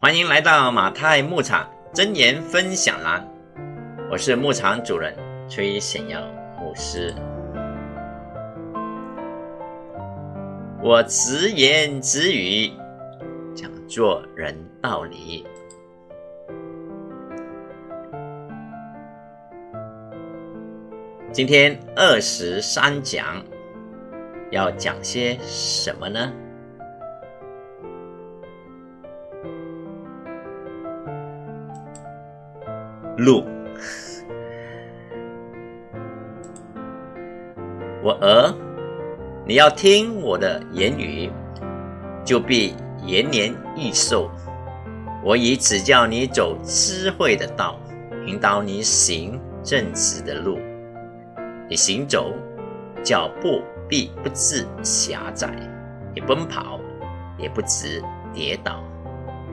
欢迎来到马太牧场真言分享栏，我是牧场主人崔显耀牧师。我直言直语，讲做人道理。今天二十三讲，要讲些什么呢？路，我儿，你要听我的言语，就必延年益寿。我已指教你走智慧的道，引导你行正直的路。你行走，脚步必不致狭窄；你奔跑，也不致跌倒。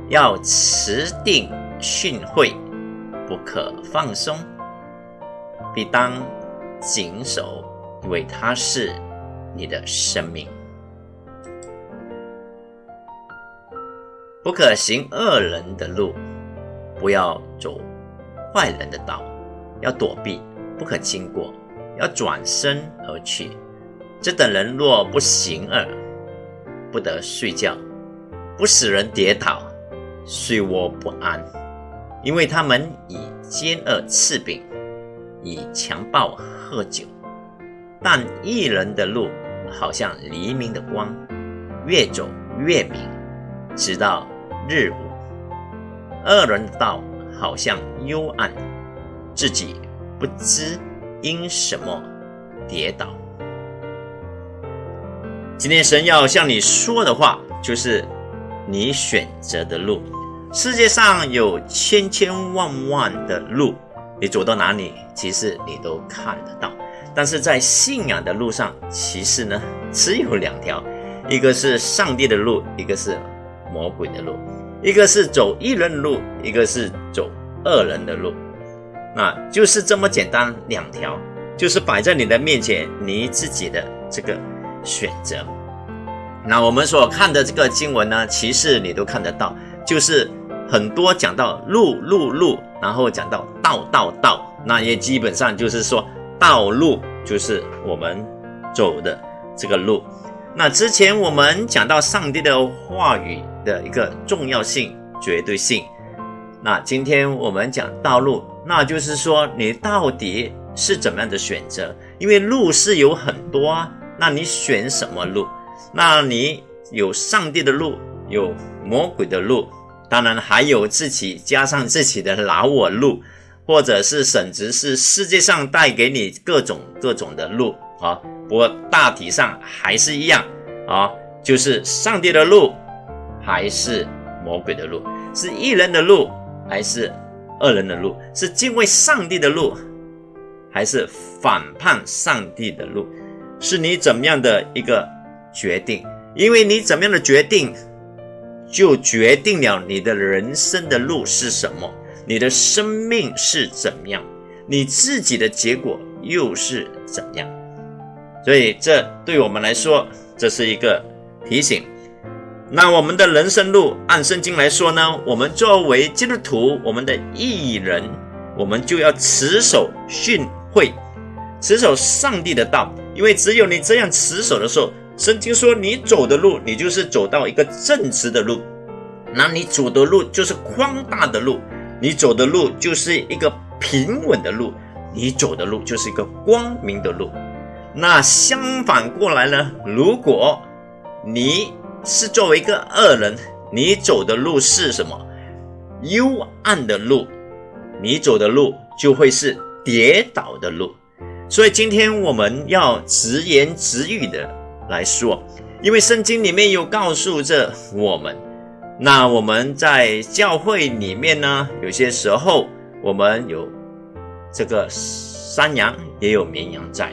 要持定训诲。不可放松，必当谨守，因为它是你的生命。不可行恶人的路，不要走坏人的道，要躲避，不可经过，要转身而去。这等人若不行恶，不得睡觉，不使人跌倒，睡卧不安。因为他们以奸恶刺饼，以强暴喝酒，但一人的路好像黎明的光，越走越明，直到日午；二人的道好像幽暗，自己不知因什么跌倒。今天神要向你说的话，就是你选择的路。世界上有千千万万的路，你走到哪里，其实你都看得到。但是在信仰的路上，其实呢只有两条，一个是上帝的路，一个是魔鬼的路；一个是走一人的路，一个是走二人的路。那就是这么简单，两条就是摆在你的面前，你自己的这个选择。那我们所看的这个经文呢，其实你都看得到，就是。很多讲到路路路，然后讲到道道道，那也基本上就是说道路就是我们走的这个路。那之前我们讲到上帝的话语的一个重要性、绝对性。那今天我们讲道路，那就是说你到底是怎么样的选择？因为路是有很多啊，那你选什么路？那你有上帝的路，有魔鬼的路。当然还有自己加上自己的老我路，或者是甚至是世界上带给你各种各种的路啊。不过大体上还是一样啊，就是上帝的路还是魔鬼的路，是一人的路还是二人的路，是敬畏上帝的路还是反叛上帝的路，是你怎么样的一个决定？因为你怎么样的决定。就决定了你的人生的路是什么，你的生命是怎么样，你自己的结果又是怎样。所以，这对我们来说，这是一个提醒。那我们的人生路，按圣经来说呢，我们作为基督徒，我们的艺人，我们就要持守训诲，持守上帝的道，因为只有你这样持守的时候。圣经说：“你走的路，你就是走到一个正直的路；那你走的路就是宽大的路；你走的路就是一个平稳的路；你走的路就是一个光明的路。那相反过来呢？如果你是作为一个恶人，你走的路是什么？幽暗的路，你走的路就会是跌倒的路。所以今天我们要直言直语的。”来说，因为圣经里面有告诉着我们，那我们在教会里面呢，有些时候我们有这个山羊，也有绵羊在，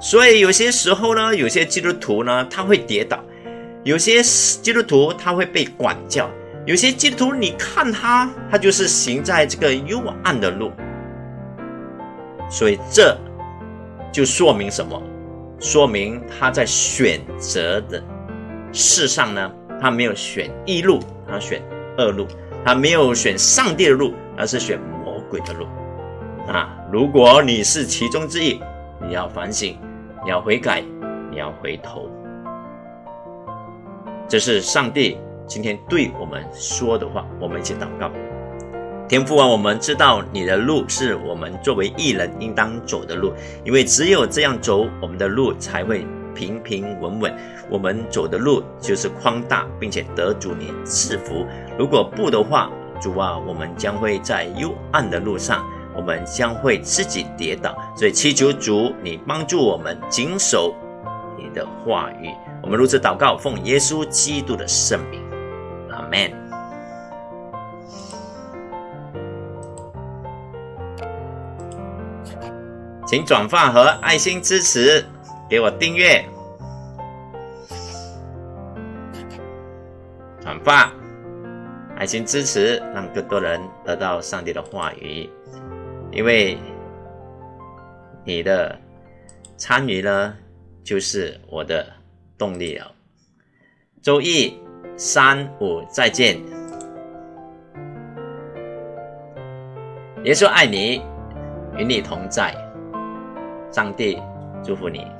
所以有些时候呢，有些基督徒呢他会跌倒，有些基督徒他会被管教，有些基督徒你看他，他就是行在这个幽暗的路，所以这就说明什么？说明他在选择的事上呢，他没有选一路，他选二路，他没有选上帝的路，而是选魔鬼的路。啊，如果你是其中之一，你要反省，你要悔改，你要回头。这是上帝今天对我们说的话，我们一起祷告。天父啊，我们知道你的路是我们作为艺人应当走的路，因为只有这样走，我们的路才会平平稳稳。我们走的路就是宽大，并且得主你赐福。如果不的话，主啊，我们将会在幽暗的路上，我们将会自己跌倒。所以祈求主你帮助我们谨守你的话语。我们如此祷告，奉耶稣基督的圣名，阿门。请转发和爱心支持，给我订阅、转发、爱心支持，让更多人得到上帝的话语。因为你的参与呢，就是我的动力了。周一、三、五再见。耶稣爱你，与你同在。上帝祝福你。